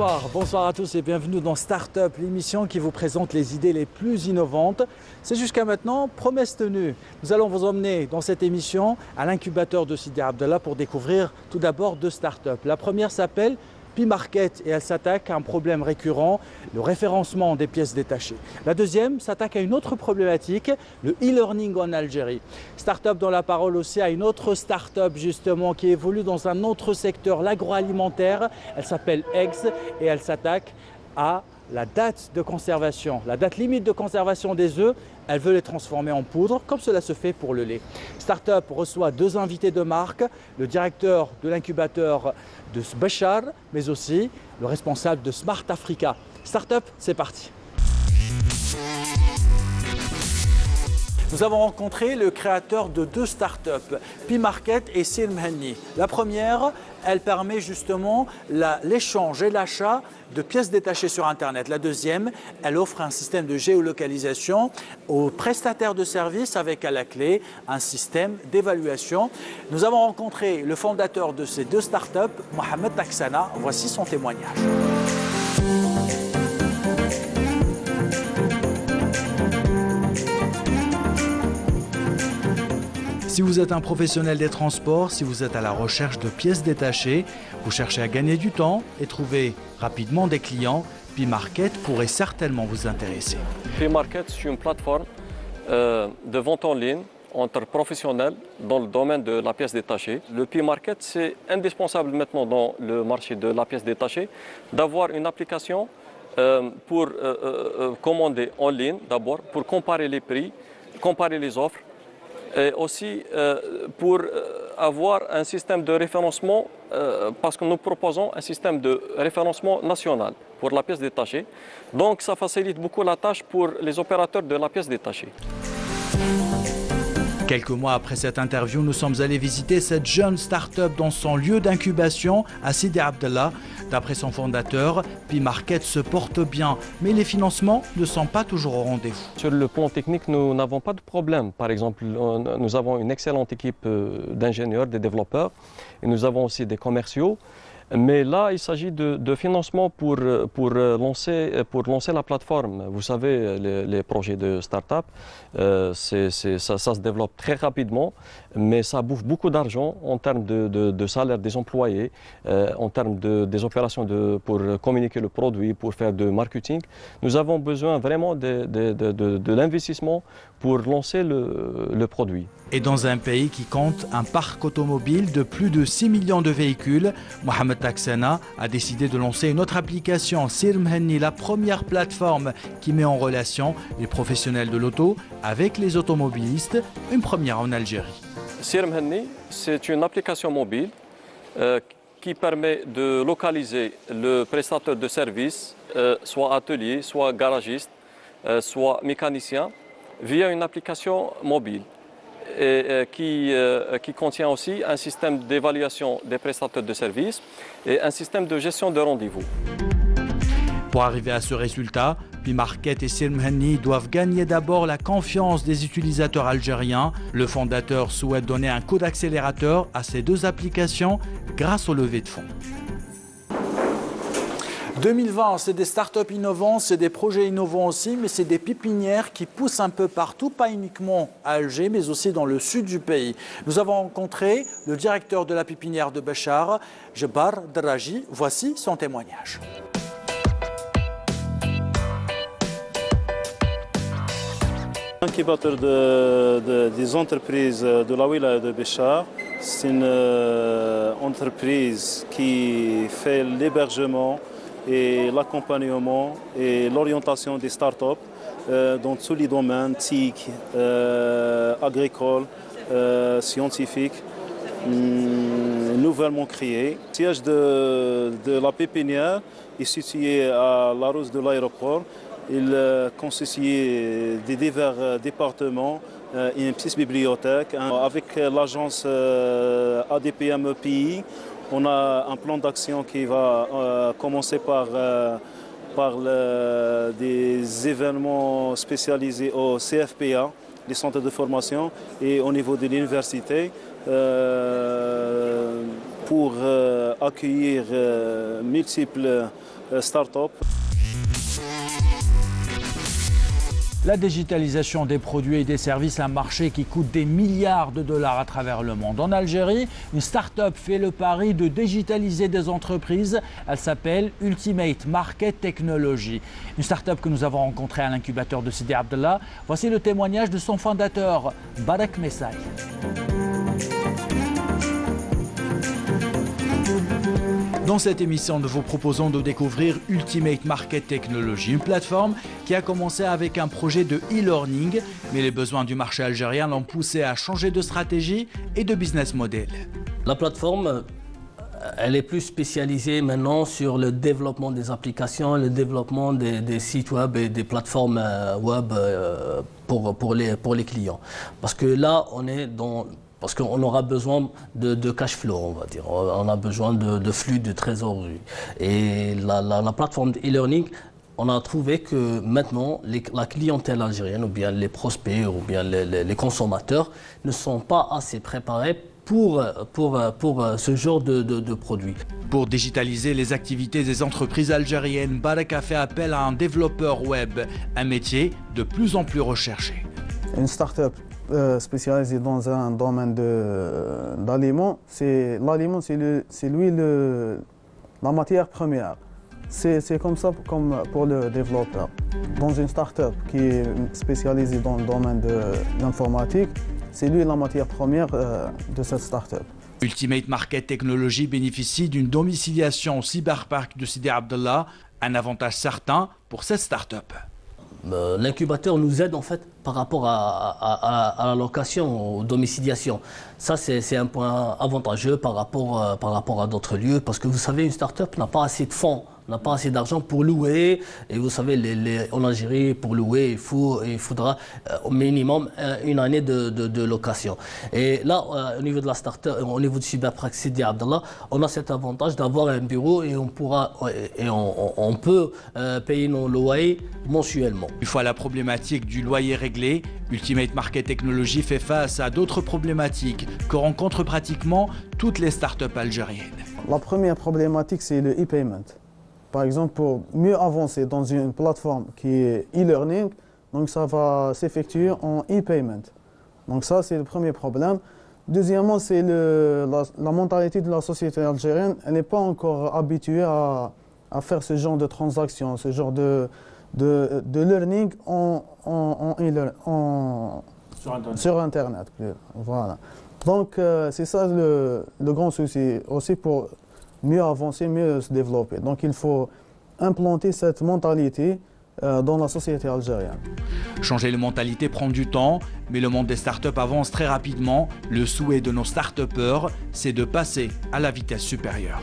Bonsoir, bonsoir à tous et bienvenue dans Startup, l'émission qui vous présente les idées les plus innovantes. C'est jusqu'à maintenant promesse tenue. Nous allons vous emmener dans cette émission à l'incubateur de Sidi Abdallah pour découvrir tout d'abord deux startups. La première s'appelle P-Market et elle s'attaque à un problème récurrent, le référencement des pièces détachées. La deuxième s'attaque à une autre problématique, le e-learning en Algérie. Startup dans la parole aussi à une autre startup justement qui évolue dans un autre secteur, l'agroalimentaire. Elle s'appelle Eggs et elle s'attaque à la date de conservation, la date limite de conservation des œufs, elle veut les transformer en poudre, comme cela se fait pour le lait. Startup reçoit deux invités de marque, le directeur de l'incubateur de Bachar, mais aussi le responsable de Smart Africa. Startup, c'est parti. Nous avons rencontré le créateur de deux startups, P-Market et Silmhani. La première, elle permet justement l'échange et l'achat de pièces détachées sur Internet. La deuxième, elle offre un système de géolocalisation aux prestataires de services avec à la clé un système d'évaluation. Nous avons rencontré le fondateur de ces deux startups, Mohamed Taksana. Voici son témoignage. Si vous êtes un professionnel des transports, si vous êtes à la recherche de pièces détachées, vous cherchez à gagner du temps et trouver rapidement des clients, P-Market pourrait certainement vous intéresser. P-Market, c'est une plateforme euh, de vente en ligne entre professionnels dans le domaine de la pièce détachée. Le P-Market, c'est indispensable maintenant dans le marché de la pièce détachée d'avoir une application euh, pour euh, commander en ligne d'abord, pour comparer les prix, comparer les offres, et aussi euh, pour euh, avoir un système de référencement, euh, parce que nous proposons un système de référencement national pour la pièce détachée. Donc ça facilite beaucoup la tâche pour les opérateurs de la pièce détachée. Quelques mois après cette interview, nous sommes allés visiter cette jeune start-up dans son lieu d'incubation à Sidi Abdallah. D'après son fondateur, P-Market se porte bien, mais les financements ne sont pas toujours au rendez-vous. Sur le plan technique, nous n'avons pas de problème. Par exemple, nous avons une excellente équipe euh, d'ingénieurs, de développeurs, et nous avons aussi des commerciaux. Mais là, il s'agit de, financement pour, pour, lancer, pour lancer la plateforme. Vous savez, les, projets de start-up, euh, ça, se développe très rapidement, mais ça bouffe beaucoup d'argent en termes de, de, salaire des employés, euh, en termes de, des opérations pour communiquer le produit, pour faire de marketing. Nous avons besoin vraiment de, l'investissement pour lancer le, le produit. Et dans un pays qui compte un parc automobile de plus de 6 millions de véhicules, Mohamed Taksana a décidé de lancer une autre application, Sirmhenni, la première plateforme qui met en relation les professionnels de l'auto avec les automobilistes, une première en Algérie. Sirmhenni, c'est une application mobile euh, qui permet de localiser le prestataire de service, euh, soit atelier, soit garagiste, euh, soit mécanicien, via une application mobile et, qui, euh, qui, contient aussi un système d'évaluation des prestataires de services et un système de gestion de rendez-vous. Pour arriver à ce résultat, Pimarket et Silmhani doivent gagner d'abord la confiance des utilisateurs algériens. Le fondateur souhaite donner un coup d'accélérateur à ces deux applications grâce au levée de fonds. 2020, c'est des startups innovants, c'est des projets innovants aussi, mais c'est des pépinières qui poussent un peu partout, pas uniquement à Alger, mais aussi dans le sud du pays. Nous avons rencontré le directeur de la pépinière de Béchar, Jebar Draji. Voici son témoignage. Des entreprises de la wilaya de Béchar, c'est une euh, entreprise qui fait l'hébergement, et l'accompagnement et l'orientation des startups euh, dans tous les domaines TIC, euh, agricoles, euh, scientifiques, hum, nouvellement créés. Le siège de, la pépinière est situé à la rose de l'aéroport. Il consiste des divers départements et une petite bibliothèque. Avec l'agence ADPM EPI, on a un plan d'action qui va euh, commencer par, euh, des événements spécialisés au CFPA, les centres de formation, et au niveau de l'université, euh, pour accueillir multiples start-up. La digitalisation des produits et des services, un marché qui coûte des milliards de dollars à travers le monde. En Algérie, une start-up fait le pari de digitaliser des entreprises. Elle s'appelle Ultimate Market Technology. Une start-up que nous avons rencontrée à l'incubateur de Sidi Abdallah. Voici le témoignage de son fondateur, Barak Messaï. Dans cette émission, nous vous proposons de découvrir Ultimate Market Technology, une plateforme qui a commencé avec un projet de e-learning, mais les besoins du marché algérien l'ont poussé à changer de stratégie et de business model. La plateforme, euh, elle est plus spécialisée maintenant sur le développement des applications, le développement des, sites web et des plateformes euh, web euh, pour, les clients. Parce que là, on est dans parce qu'on aura besoin de, cash flow, on va dire. On a besoin de, flux de trésorerie. Et la, plateforme e-learning, on a trouvé que maintenant, la clientèle algérienne, ou bien les prospects, ou bien les, consommateurs, ne sont pas assez préparés pour, pour, pour ce genre de, de, produits. Pour digitaliser les activités des entreprises algériennes, Barak a fait appel à un développeur web, un métier de plus en plus recherché. Une start-up spécialisé dans un domaine d'aliment, c'est l'aliment, c'est lui le, la matière première. C'est comme ça comme pour le développeur. Dans une start-up qui est spécialisée dans le domaine de l'informatique, c'est lui la matière première euh, de cette start-up. Ultimate Market Technology bénéficie d'une domiciliation au cyberpark de Sidi Abdallah, un avantage certain pour cette start-up. Euh, l'incubateur nous aide en fait par rapport à, la location, aux domiciliations. Ça, c'est un point avantageux par rapport, euh, par rapport à d'autres lieux, parce que vous savez, une start-up n'a pas assez de fonds n'a pas assez d'argent pour louer. Et vous savez, les, en Algérie, pour louer, il, faut, il faudra euh, au minimum euh, une année de, location. Et là, euh, au niveau de la start-up, au niveau du cyberpraxis Sidi Abdallah, on a cet avantage d'avoir un bureau et on, pourra, et on, peut payer nos loyers mensuellement. Une fois la problématique du loyer réglé, Ultimate Market Technology fait face à d'autres problématiques que rencontrent pratiquement toutes les start-up algériennes. La première problématique, c'est le e-payment. Par exemple, pour mieux avancer dans une plateforme qui est e-learning, donc ça va s'effectuer en e-payment. Donc ça, c'est le premier problème. Deuxièmement, c'est la, la, mentalité de la société algérienne. Elle n'est pas encore habituée à, faire ce genre de transactions, ce genre de, de, learning en, sur Internet. Voilà. Donc, euh, c'est ça le, le, grand souci aussi pour mieux avancer, mieux se développer. Donc il faut implanter cette mentalité euh, dans la société algérienne. Changer de mentalité prend du temps, mais le monde des startups avance très rapidement. Le souhait de nos start c'est de passer à la vitesse supérieure.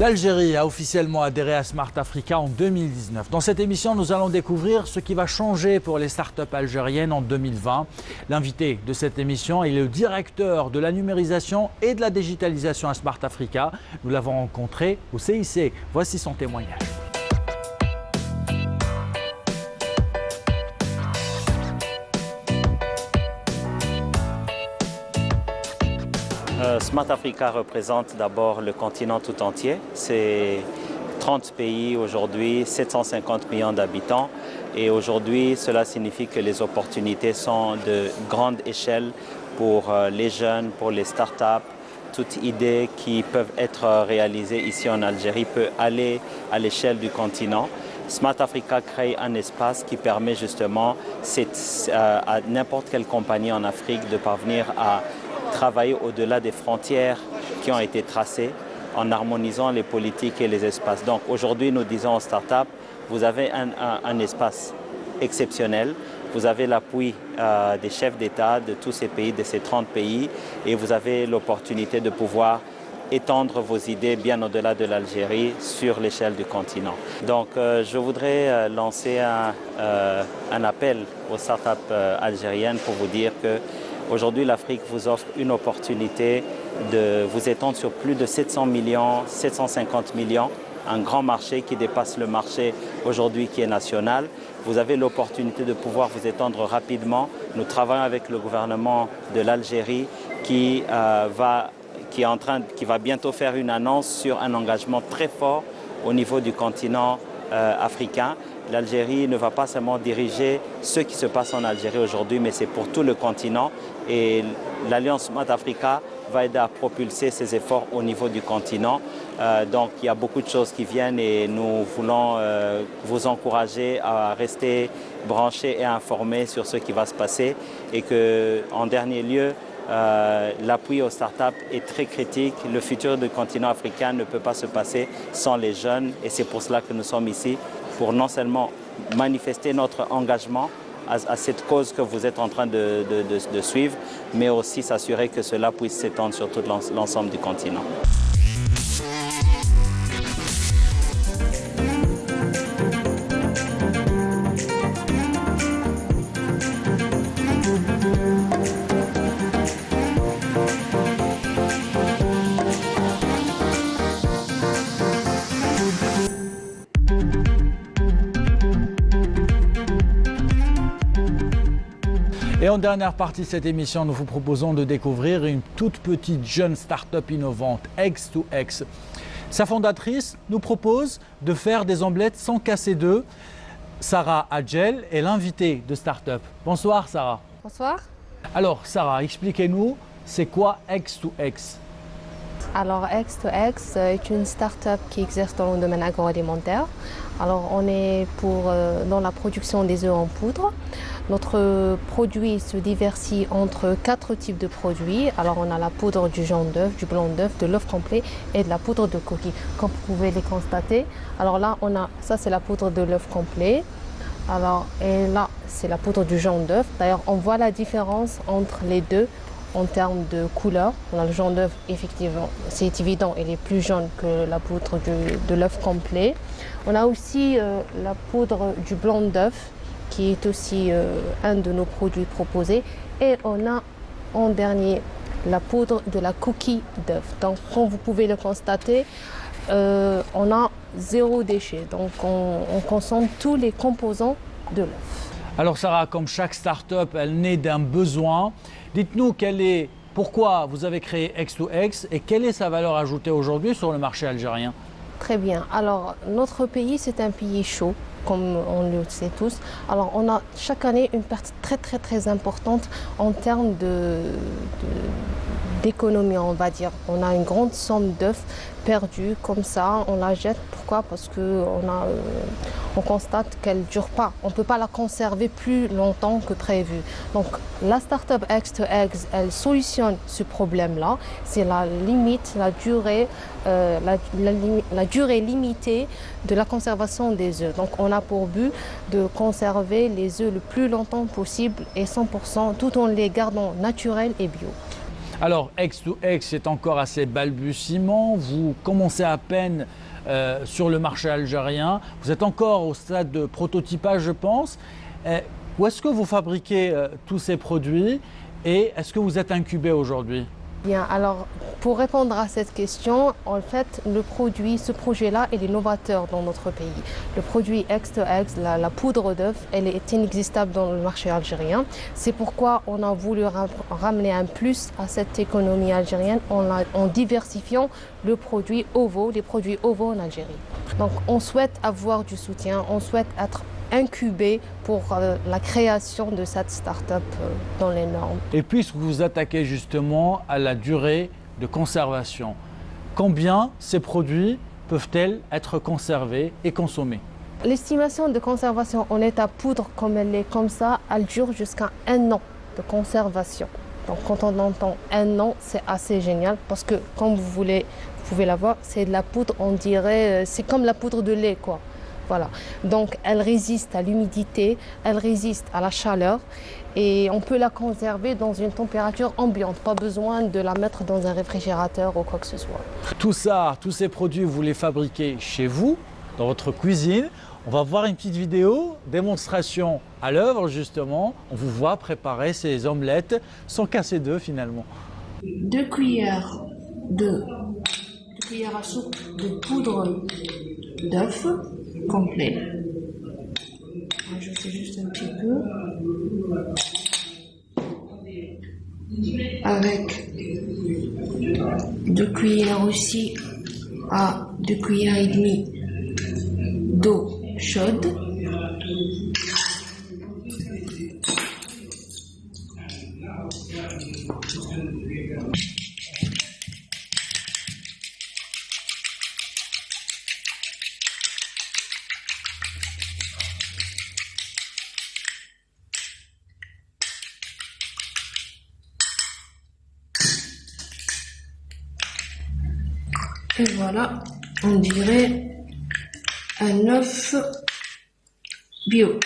L'Algérie a officiellement adhéré à Smart Africa en 2019. Dans cette émission, nous allons découvrir ce qui va changer pour les startups algériennes en 2020. L'invité de cette émission est le directeur de la numérisation et de la digitalisation à Smart Africa. Nous l'avons rencontré au CIC. Voici son témoignage. Smart Africa représente d'abord le continent tout entier. C'est 30 pays aujourd'hui, 750 millions d'habitants. Et aujourd'hui, cela signifie que les opportunités sont de grande échelle pour euh, les jeunes, pour les startups. Toute idée qui peut être réalisée ici en Algérie peut aller à l'échelle du continent. Smart Africa crée un espace qui permet justement euh, à n'importe quelle compagnie en Afrique de parvenir à travailler au-delà des frontières qui ont été tracées en harmonisant les politiques et les espaces. Donc aujourd'hui, nous disons aux startups, vous avez un, espace exceptionnel, vous avez l'appui euh, des chefs d'État de tous ces pays, de ces 30 pays, et vous avez l'opportunité de pouvoir étendre vos idées bien au-delà de l'Algérie sur l'échelle du continent. Donc euh, je voudrais euh, lancer un, un, appel aux startups algériennes pour vous dire que Aujourd'hui, l'Afrique vous offre une opportunité de vous étendre sur plus de 700 millions, 750 millions, un grand marché qui dépasse le marché aujourd'hui qui est national. Vous avez l'opportunité de pouvoir vous étendre rapidement. Nous travaillons avec le gouvernement de l'Algérie qui, euh, qui, est en train, qui va bientôt faire une annonce sur un engagement très fort au niveau du continent africain. L'Algérie ne va pas seulement diriger ce qui se passe en Algérie aujourd'hui, mais c'est pour tout le continent. Et l'Alliance Smart Africa va aider à propulser ces efforts au niveau du continent. Euh, donc il y a beaucoup de choses qui viennent et nous voulons euh, vous encourager à rester branchés et informés sur ce qui va se passer et que, en dernier lieu, euh, l'appui aux startups est très critique. Le futur du continent africain ne peut pas se passer sans les jeunes et c'est pour cela que nous sommes ici, pour non seulement manifester notre engagement à, cette cause que vous êtes en train de, suivre, mais aussi s'assurer que cela puisse s'étendre sur tout l'ensemble du continent. Et en dernière partie de cette émission, nous vous proposons de découvrir une toute petite jeune start-up innovante, X2X. Sa fondatrice nous propose de faire des omelettes sans casser d'œufs. Sarah Adjel est l'invitée de Startup. Bonsoir Sarah. Bonsoir. Alors Sarah, expliquez-nous, c'est quoi X2X alors X2X est une start-up qui exerce dans le domaine agroalimentaire. Alors on est pour, euh, dans la production des œufs en poudre. Notre produit se diversifie entre quatre types de produits. Alors on a la poudre du jaune d'œuf, du blanc d'œuf, de l'œuf complet et de la poudre de coquille. Comme vous pouvez les constater, alors là on a ça c'est la poudre de l'œuf complet. Alors et là c'est la poudre du jaune d'œuf. D'ailleurs on voit la différence entre les deux en termes de couleur. On a le jaune d'œuf, effectivement, c'est évident, il est plus jaune que la poudre de l'œuf complet. On a aussi euh, la poudre du blanc d'œuf qui est aussi euh, un de nos produits proposés. Et on a en dernier la poudre de la coquille d'œuf. Donc comme vous pouvez le constater, euh, on a zéro déchet. Donc on, consomme tous les composants de l'œuf. Alors Sarah, comme chaque start-up, elle naît d'un besoin. Dites-nous pourquoi vous avez créé X2X et quelle est sa valeur ajoutée aujourd'hui sur le marché algérien? Très bien. Alors, notre pays, c'est un pays chaud comme on le sait tous. Alors on a chaque année une perte très très très importante en termes d'économie, on va dire. On a une grande somme d'œufs perdue comme ça, on la jette. Pourquoi? Parce qu'on euh, on constate qu'elle ne dure pas. On ne peut pas la conserver plus longtemps que prévu. Donc la startup X2X, elle solutionne ce problème-là. C'est la limite, la durée, euh, la, durée limitée de la conservation des œufs. Donc on a pour but de conserver les œufs le plus longtemps possible et 100% tout en les gardant naturels et bio. Alors, X2X est encore assez balbutiement. Vous commencez à peine euh, sur le marché algérien. Vous êtes encore au stade de prototypage, je pense. Euh, où est-ce que vous fabriquez euh, tous ces produits? Et est-ce que vous êtes incubé aujourd'hui? Bien, alors pour répondre à cette question, en fait, le produit, ce projet-là, est novateur dans notre pays. Le produit X2X, la, la poudre d'œuf, elle est inexistable dans le marché algérien. C'est pourquoi on a voulu ramener un plus à cette économie algérienne en, en diversifiant le produit OVO, les produits OVO en Algérie. Donc on souhaite avoir du soutien, on souhaite être incubé pour euh, la création de cette start-up euh, dans les normes. Et puisque vous vous attaquez justement à la durée de conservation, combien ces produits peuvent-elles être conservés et consommés? L'estimation de conservation en état poudre, comme elle est comme ça, elle dure jusqu'à un an de conservation. Donc quand on entend un an, c'est assez génial parce que comme vous voulez, vous pouvez la voir, c'est de la poudre, on dirait, euh, c'est comme la poudre de lait quoi. Voilà. Donc elle résiste à l'humidité, elle résiste à la chaleur et on peut la conserver dans une température ambiante. Pas besoin de la mettre dans un réfrigérateur ou quoi que ce soit. Tout ça, tous ces produits, vous les fabriquez chez vous, dans votre cuisine. On va voir une petite vidéo, démonstration à l'œuvre justement. On vous voit préparer ces omelettes sans casser d'œufs finalement. Deux cuillères de deux cuillères à soupe de poudre d'œuf complet. Fais juste un petit peu. Avec cuillères aussi à deux cuillères et demie d'eau chaude. Voilà, on dirait un œuf bio.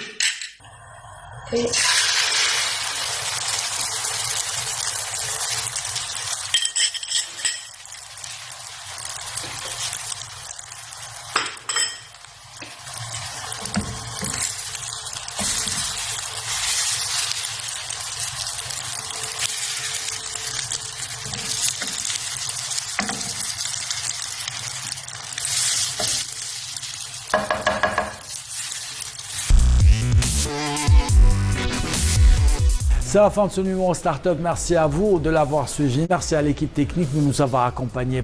La fin de ce numéro Startup. Merci à vous de l'avoir suivi. Merci à l'équipe technique de nous avoir accompagnés